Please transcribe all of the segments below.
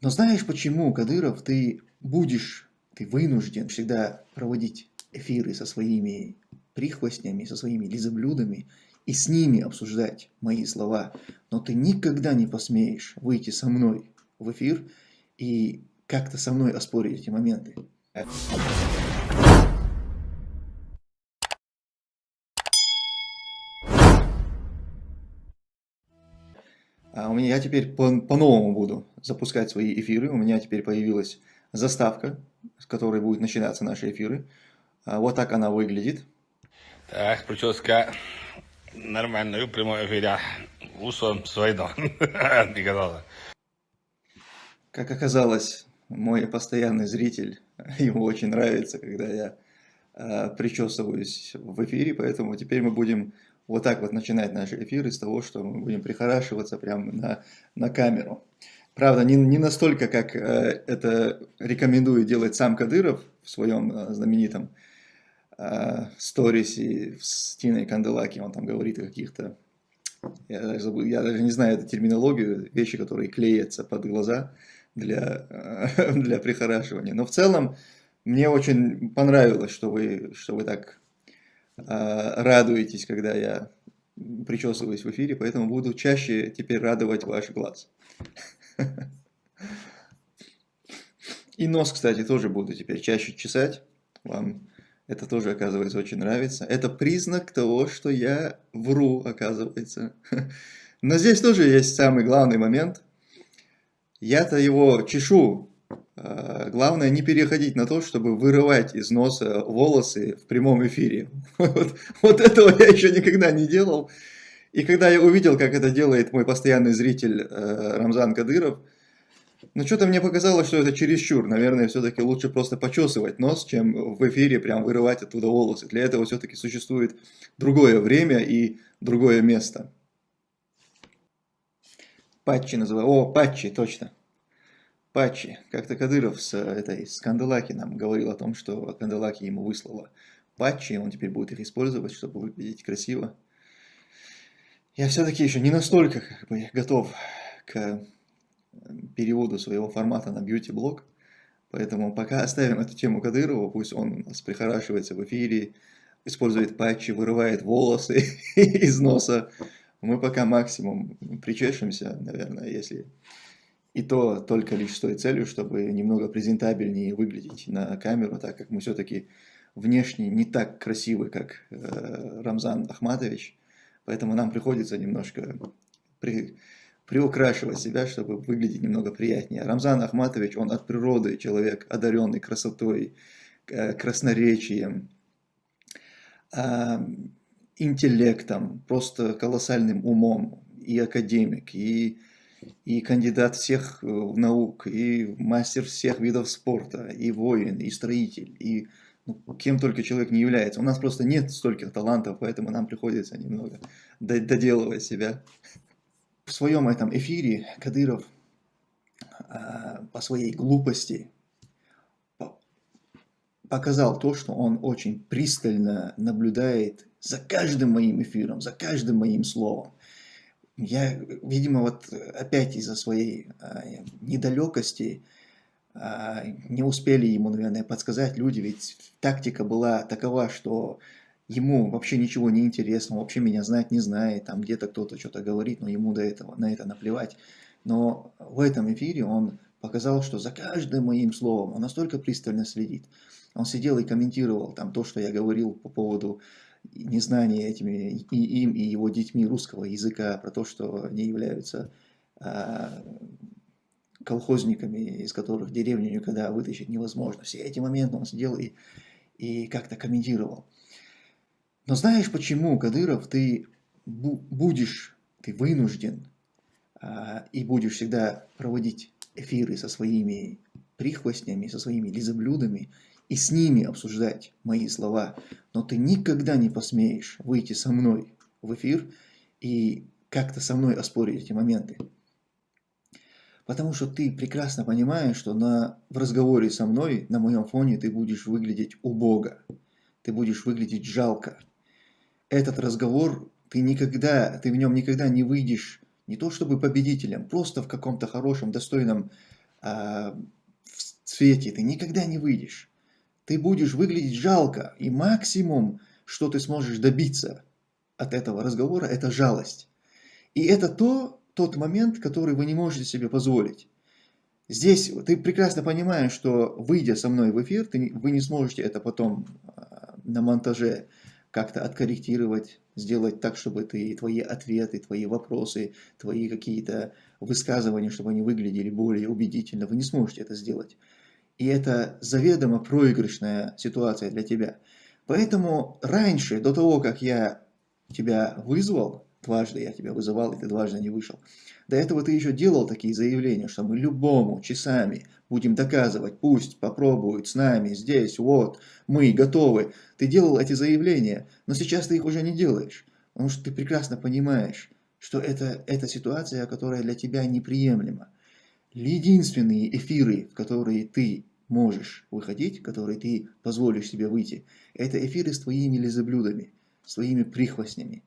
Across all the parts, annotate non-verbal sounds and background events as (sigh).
Но знаешь почему, Кадыров, ты будешь, ты вынужден всегда проводить эфиры со своими прихвостнями, со своими лизоблюдами и с ними обсуждать мои слова. Но ты никогда не посмеешь выйти со мной в эфир и как-то со мной оспорить эти моменты. У меня я теперь по-новому по буду запускать свои эфиры. У меня теперь появилась заставка, с которой будут начинаться наши эфиры. А вот так она выглядит. Так, прическа нормальная, в прямом эфире. Усом свойно. (laughs) Как оказалось, мой постоянный зритель, (laughs) ему очень нравится, когда я э, причесываюсь в эфире, поэтому теперь мы будем вот так вот начинать наши эфиры с того, что мы будем прихорашиваться прямо на, на камеру. Правда, не, не настолько, как э, это рекомендует делать сам Кадыров в своем э, знаменитом э, сторисе с Тиной Канделаки. Он там говорит о каких-то, я даже, забыл, я даже не знаю эту терминологию, вещи, которые клеятся под глаза для, э, (laughs) для прихорашивания. Но в целом мне очень понравилось, что вы, что вы так радуетесь, когда я причесываюсь в эфире, поэтому буду чаще теперь радовать ваш глаз. И нос, кстати, тоже буду теперь чаще чесать. Вам это тоже, оказывается, очень нравится. Это признак того, что я вру, оказывается. Но здесь тоже есть самый главный момент. Я-то его чешу главное не переходить на то, чтобы вырывать из носа волосы в прямом эфире. (laughs) Вот, вот этого я еще никогда не делал. И когда я увидел, как это делает мой постоянный зритель э, Рамзан Кадыров, ну что-то мне показалось, что это чересчур. Наверное, все-таки лучше просто почесывать нос, чем в эфире прям вырывать оттуда волосы. Для этого все-таки существует другое время и другое место. Патчи называю. О, патчи, точно. Патчи. Как-то Кадыров с этой с Канделаки нам говорил о том, что Канделаки ему выслала патчи, и он теперь будет их использовать, чтобы выглядеть красиво. Я все-таки еще не настолько как бы, готов к переводу своего формата на бьюти-блог, поэтому пока оставим эту тему Кадырова, пусть он нас прихорашивается в эфире, использует патчи, вырывает волосы (laughs) из носа. Мы пока максимум причешемся, наверное, если и то только лишь с той целью, чтобы немного презентабельнее выглядеть на камеру, так как мы все-таки внешне не так красивы, как э, Рамзан Ахматович. Поэтому нам приходится немножко при, приукрашивать себя, чтобы выглядеть немного приятнее. Рамзан Ахматович, он от природы человек, одаренный красотой, э, красноречием, э, интеллектом, просто колоссальным умом, и академик, и и кандидат всех э, наук, и мастер всех видов спорта, и воин, и строитель, и ну, кем только человек не является. У нас просто нет стольких талантов, поэтому нам приходится немного доделывать себя. В своем этом эфире Кадыров а, по своей глупости показал то, что он очень пристально наблюдает за каждым моим эфиром, за каждым моим словом. Я, видимо, вот опять из-за своей а, недалекости а, не успели ему, наверное, подсказать люди, ведь тактика была такова, что ему вообще ничего не интересно, вообще меня знать не знает, там где-то кто-то что-то говорит, но ему до этого, на это наплевать. Но в этом эфире он показал, что за каждым моим словом он настолько пристально следит. Он сидел и комментировал там то, что я говорил по поводу незнание этими и им, и его детьми русского языка, про то, что они являются а, колхозниками, из которых деревню никогда вытащить невозможно. Все эти моменты он сидел и, и как-то комментировал. Но знаешь почему, Кадыров, ты будешь, ты вынужден а, и будешь всегда проводить эфиры со своими прихвостнями, со своими лизоблюдами, и с ними обсуждать мои слова, но ты никогда не посмеешь выйти со мной в эфир и как-то со мной оспорить эти моменты. Потому что ты прекрасно понимаешь, что на, в разговоре со мной, на моем фоне, ты будешь выглядеть убого, ты будешь выглядеть жалко. Этот разговор, ты никогда, ты в нем никогда не выйдешь не то чтобы победителем, просто в каком-то хорошем, достойном а, в свете ты никогда не выйдешь. Ты будешь выглядеть жалко, и максимум, что ты сможешь добиться от этого разговора, это жалость. И это то, тот момент, который вы не можете себе позволить. Здесь ты прекрасно понимаешь, что выйдя со мной в эфир, ты, вы не сможете это потом а, на монтаже как-то откорректировать, сделать так, чтобы ты, твои ответы, твои вопросы, твои какие-то высказывания, чтобы они выглядели более убедительно. Вы не сможете это сделать. И это заведомо проигрышная ситуация для тебя. Поэтому раньше, до того, как я тебя вызвал, дважды я тебя вызывал, и ты дважды не вышел, до этого ты еще делал такие заявления, что мы любому часами будем доказывать, пусть попробуют с нами здесь, вот, мы готовы. Ты делал эти заявления, но сейчас ты их уже не делаешь, потому что ты прекрасно понимаешь, что это, это ситуация, которая для тебя неприемлема. Единственные эфиры, в которые ты можешь выходить, которые ты позволишь себе выйти, это эфиры с твоими лизоблюдами, с твоими прихвостнями,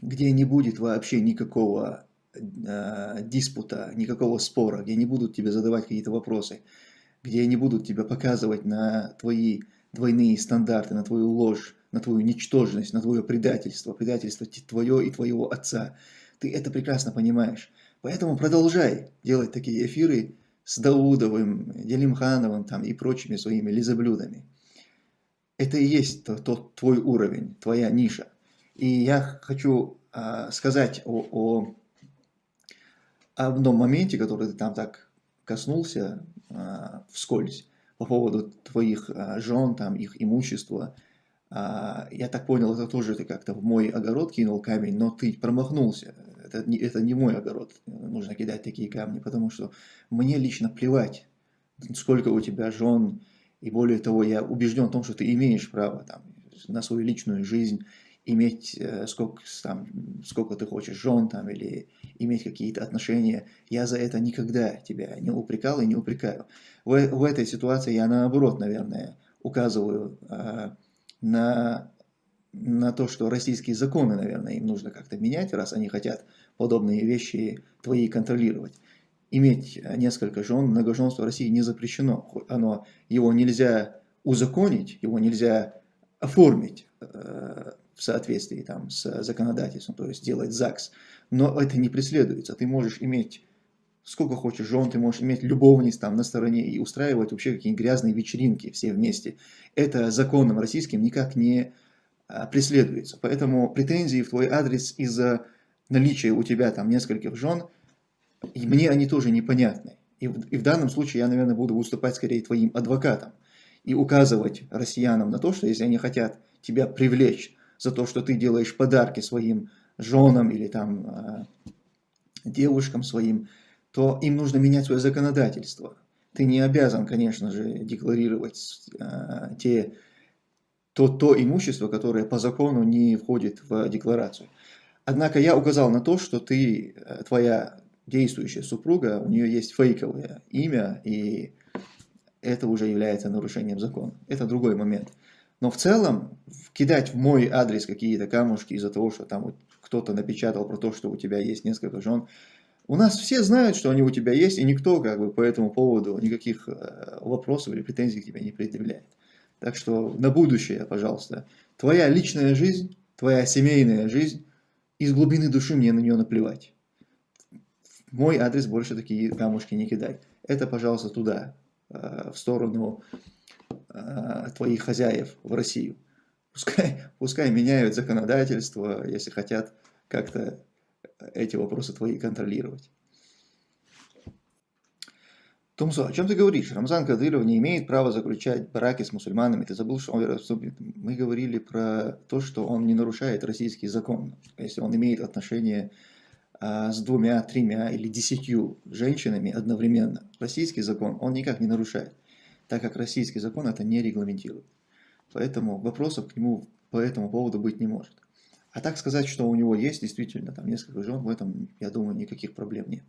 где не будет вообще никакого э, диспута, никакого спора, где не будут тебе задавать какие-то вопросы, где не будут тебя показывать на твои двойные стандарты, на твою ложь, на твою ничтожность, на твое предательство, предательство твое и твоего отца. Ты это прекрасно понимаешь. Поэтому продолжай делать такие эфиры с Даудовым, Делимхановым там, и прочими своими лизоблюдами. Это и есть тот, тот твой уровень, твоя ниша. И я хочу а, сказать о, о одном моменте, который ты там так коснулся а, вскользь, по поводу твоих а, жен, там, их имущества. А, я так понял, это тоже ты как-то в мой огород кинул камень, но ты промахнулся. Это не, это не мой огород, нужно кидать такие камни, потому что мне лично плевать, сколько у тебя жен, и более того, я убежден в том, что ты имеешь право там, на свою личную жизнь, иметь э, сколько, там, сколько ты хочешь жен там, или иметь какие-то отношения. Я за это никогда тебя не упрекал и не упрекаю. В, в этой ситуации я наоборот, наверное, указываю э, на, на то, что российские законы, наверное, им нужно как-то менять, раз они хотят подобные вещи твои контролировать. Иметь несколько жен, многоженство в России не запрещено. Оно, его нельзя узаконить, его нельзя оформить. Э, в соответствии там, с законодательством, то есть делать ЗАГС. Но это не преследуется. Ты можешь иметь сколько хочешь жен, ты можешь иметь любовниц там на стороне и устраивать вообще какие-нибудь грязные вечеринки все вместе. Это законом российским никак не а, преследуется. Поэтому претензии в твой адрес из-за наличия у тебя там нескольких жен, и мне они тоже непонятны. И в, и в данном случае я, наверное, буду выступать скорее твоим адвокатом и указывать россиянам на то, что если они хотят тебя привлечь за то, что ты делаешь подарки своим женам или там а, девушкам своим, то им нужно менять свое законодательство. Ты не обязан, конечно же, декларировать э, те, то, то имущество, которое по закону не входит в декларацию. Однако я указал на то, что ты, э, твоя действующая супруга, у нее есть фейковое имя, и это уже является нарушением закона. Это другой момент. Но в целом, кидать в мой адрес какие-то камушки из-за того, что там кто-то напечатал про то, что у тебя есть несколько жен, у нас все знают, что они у тебя есть, и никто как бы по этому поводу никаких э, вопросов или претензий к тебе не предъявляет. Так что на будущее, пожалуйста, твоя личная жизнь, твоя семейная жизнь, из глубины души мне на нее наплевать. Мой адрес больше такие камушки не кидай. Это, пожалуйста, туда, э, в сторону Э, твоих хозяев в Россию. Пускай, (laughs) пускай меняют законодательство, если хотят как-то эти вопросы твои контролировать. Тумсо, о чем ты говоришь? Рамзан Кадыров не имеет права заключать браки с мусульманами. Ты забыл, что он Мы говорили про то, что он не нарушает российский закон. Если он имеет отношение а, с двумя, тремя или десятью женщинами одновременно. Российский закон он никак не нарушает так как российский закон это не регламентирует. Поэтому вопросов к нему по этому поводу быть не может. А так сказать, что у него есть действительно там несколько жен, в этом, я думаю, никаких проблем нет.